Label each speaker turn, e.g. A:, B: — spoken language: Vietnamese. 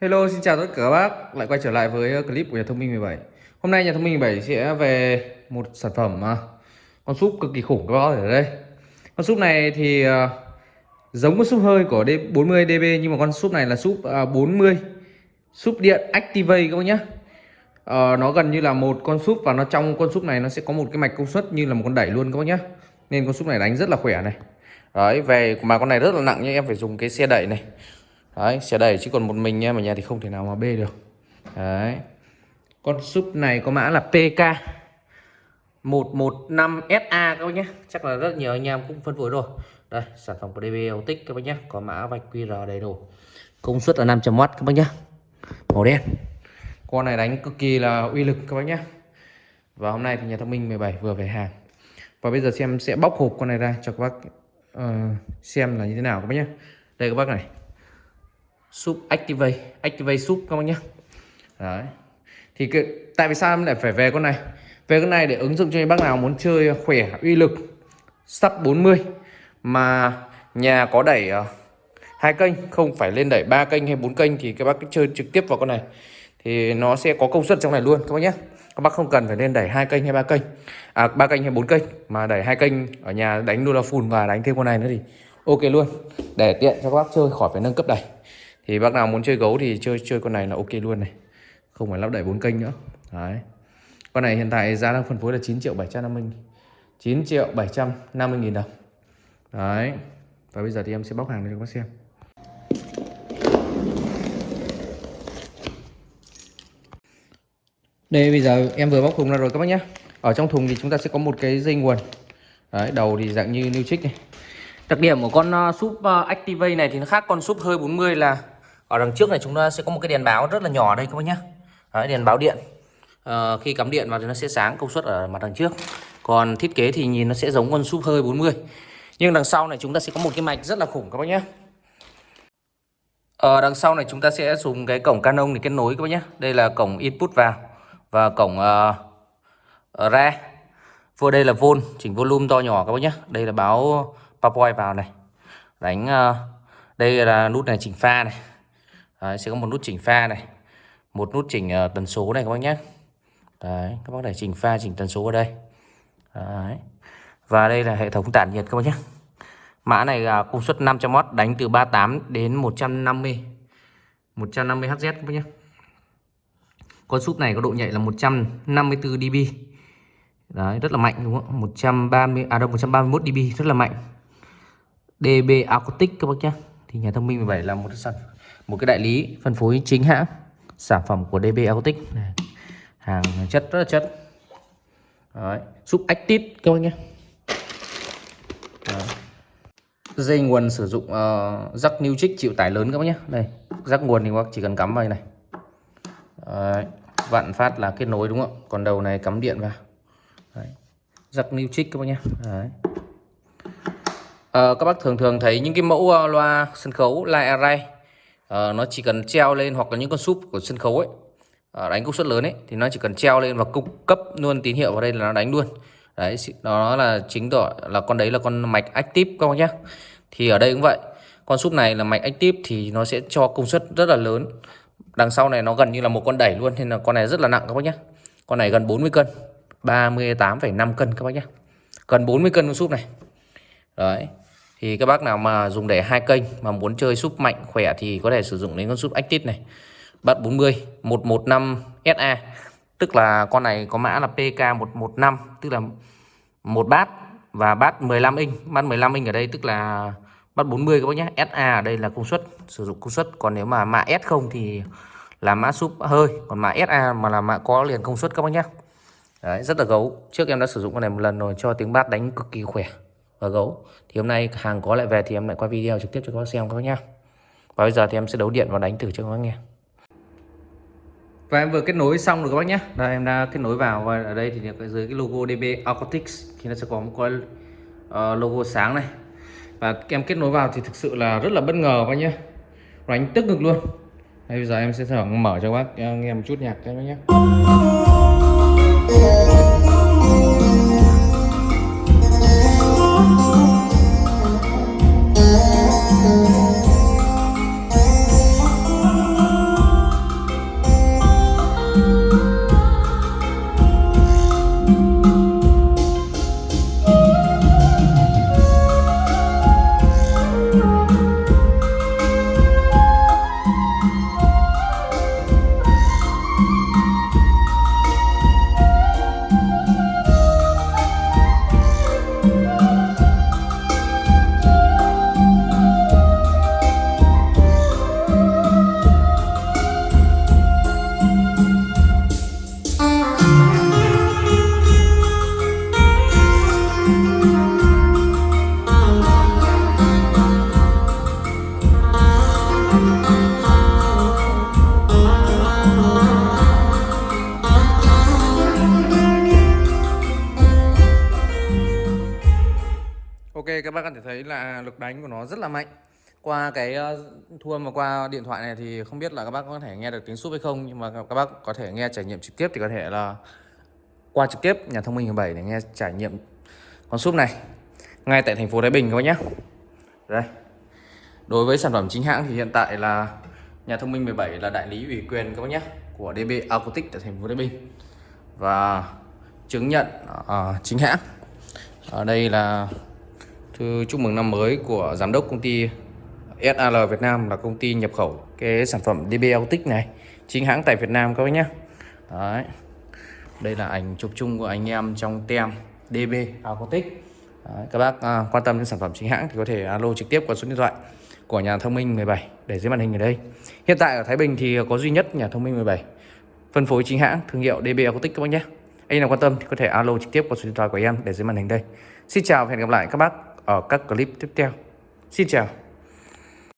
A: Hello, xin chào tất cả các bác. Lại quay trở lại với ờ, clip của nhà thông minh 17 Hôm nay nhà thông minh 17 sẽ về một sản phẩm à, con súp cực kỳ khủng các bác ở đây. Con súp này thì ờ, giống con súp hơi của D40 DB nhưng mà con súp này là súp à, 40 Súp điện Activate các bác nhé à, ờ, Nó gần như là một con súp và nó trong con súp này nó sẽ có một cái mạch công suất như là một con đẩy luôn các bác nhé Nên con súp này đánh rất là khỏe này. Đấy, về mà con này rất là nặng nhưng em phải dùng cái xe đẩy này. Đấy, sẽ đẩy chứ còn một mình nha mà nhà thì không thể nào mà bê được. Đấy. Con súp này có mã là PK 115SA các bác nhé. Chắc là rất nhiều anh em cũng phân phối rồi. Đây, sản phẩm của DB Autic các bác nhé. Có mã vạch QR đầy đủ. Công suất là 500W các bác nhé. Màu đen. Con này đánh cực kỳ là uy lực các bác nhé. Và hôm nay thì nhà thông minh 17 vừa về hàng. Và bây giờ xem sẽ bóc hộp con này ra cho các bác uh, xem là như thế nào các bác nhé. Đây các bác này súp activate. Activate súp các bác nhé. Đấy. Thì cái, tại vì sao em lại phải về con này? Về con này để ứng dụng cho những bác nào muốn chơi khỏe uy lực sắp 40 mà nhà có đẩy uh, hai kênh không phải lên đẩy ba kênh hay bốn kênh thì các bác cứ chơi trực tiếp vào con này. Thì nó sẽ có công suất trong này luôn các bác nhé. Các bác không cần phải lên đẩy hai kênh hay ba kênh à ba kênh hay bốn kênh mà đẩy hai kênh ở nhà đánh đô la full và đánh thêm con này nữa thì ok luôn. Để tiện cho các bác chơi khỏi phải nâng cấp đẩy thì bác nào muốn chơi gấu thì chơi chơi con này là ok luôn này. Không phải lắp đẩy bốn kênh nữa. Đấy. Con này hiện tại giá đang phân phối là 9 triệu 750 9 triệu 750 nghìn đồng. Đấy. Và bây giờ thì em sẽ bóc hàng cho các bác xem. Đây bây giờ em vừa bóc thùng ra rồi các bác nhé ở trong thùng thì chúng ta sẽ có một cái dây nguồn. Đấy đầu thì dạng như new trích này. Đặc điểm của con ờ, súp uh, Activate này thì nó khác con súp hơi 40 là ở đằng trước này chúng ta sẽ có một cái đèn báo rất là nhỏ đây các bác nhé Đấy, đèn báo điện. À, khi cắm điện vào thì nó sẽ sáng công suất ở mặt đằng trước. Còn thiết kế thì nhìn nó sẽ giống con súp hơi 40 nhưng đằng sau này chúng ta sẽ có một cái mạch rất là khủng các bác nhé ở ờ, đằng sau này chúng ta sẽ dùng cái cổng Canon để kết nối các bác nhé đây là cổng input vào và cổng uh, ra. Vừa đây là vol chỉnh volume to nhỏ các bác nhé đây là báo PowerPoint vào này. Đánh uh, đây là nút này chỉnh pha này. Đấy, sẽ có một nút chỉnh pha này một nút chỉnh uh, tần số này các bác nhé Đấy, các bác để chỉnh pha chỉnh tần số ở đây Đấy. và đây là hệ thống tản nhiệt các bác nhé mã này là công suất 500W đánh từ 38 đến 150 150 Hz các bác nhé con súp này có độ nhạy là 154 dB Đấy, rất là mạnh đúng không? 130 à đâu 131 dB rất là mạnh. DB Acoustic các bác nhé. Thì nhà thông minh 17 là một sản phẩm một cái đại lý phân phối chính hãng sản phẩm của DB Autic này. hàng chất rất là chất Đấy. súp active các bác nhé Đấy. dây nguồn sử dụng ờ, uh, rắc new trích chịu tải lớn các bác nhé đây rắc nguồn thì các bác chỉ cần cắm vào này Đấy. vặn phát là kết nối đúng không còn đầu này cắm điện vào Đấy. rắc new trích các bác nhé Đấy. Uh, các bác thường thường thấy những cái mẫu uh, loa sân khấu live array à, nó chỉ cần treo lên hoặc là những con súp của sân khấu ấy. À, đánh công suất lớn ấy thì nó chỉ cần treo lên và cung cấp luôn tín hiệu vào đây là nó đánh luôn. Đấy đó là chính tỏ là con đấy là con mạch active các bác nhé thì ở đây cũng vậy con súp này là mạch active thì nó sẽ cho công suất rất là lớn. Đằng sau này nó gần như là một con đẩy luôn nên là con này rất là nặng các bác nhé con này gần 40 cân 38,5 cân các bác nhé gần 40 cân con súp này. Đấy thì các bác nào mà dùng để hai kênh mà muốn chơi súp mạnh khỏe thì có thể sử dụng đến con súp Active này. Bát 40 115 SA tức là con này có mã là PK115 tức là một bát và bát 15 inch. Bát 15 inch ở đây tức là bát 40 các bác nhé. SA ở đây là công suất sử dụng công suất. Còn nếu mà mã S không thì là mã súp hơi. Còn mã SA mà là mã có liền công suất các bác nhé. Đấy, rất là gấu. Trước em đã sử dụng con này một lần rồi cho tiếng bát đánh cực kỳ khỏe và gấu. Thì hôm nay hàng có lại về thì em lại quay video trực tiếp cho các bác xem các bác nhá. Và bây giờ thì em sẽ đấu điện và đánh thử cho các bác nghe. Và em vừa kết nối xong rồi các bác nhé đây em đã kết nối vào và ở đây thì ở dưới cái logo DB Aquatics thì nó sẽ có một cái uh, logo sáng này. Và em kết nối vào thì thực sự là rất là bất ngờ các bác nhé đánh tức ngực luôn. Đây, bây giờ em sẽ thử mở cho các bác ờ, nghe một chút nhạc các bác nhé ok các bác có thể thấy là lực đánh của nó rất là mạnh. Qua cái ờ, thua thu âm và qua điện thoại này thì không biết là các bác có thể nghe được tiếng súp hay không nhưng mà các bác có thể nghe trải nghiệm trực tiếp thì có thể là qua trực tiếp nhà thông minh 17 để nghe trải nghiệm con súp này. Ngay tại thành phố Thái Bình các bác nhé đây. Đối với sản phẩm chính hãng thì hiện tại là nhà thông minh 17 là đại lý ủy quyền các bác nhé của DB Acoustic tại thành phố Thái Bình. Và chứng nhận uh, chính hãng. Ở đây là thư chúc mừng năm mới của giám đốc công ty SAL Việt Nam là công ty nhập khẩu cái sản phẩm DBL Tích này chính hãng tại Việt Nam các bác nhé Đấy. đây là ảnh chụp chung của anh em trong tem DB Acoustic Đấy, các bác à, quan tâm đến sản phẩm chính hãng thì có thể alo trực tiếp qua số điện thoại của nhà thông minh 17 để dưới màn hình ở đây. Hiện tại ở Thái Bình thì có duy nhất nhà thông minh 17 phân phối chính hãng thương hiệu DB Acoustic các bác nhé. Anh nào quan tâm thì có thể alo trực tiếp qua số điện thoại của em để dưới màn hình đây. Xin chào và hẹn gặp lại các bác ở các clip tiếp theo. Xin chào.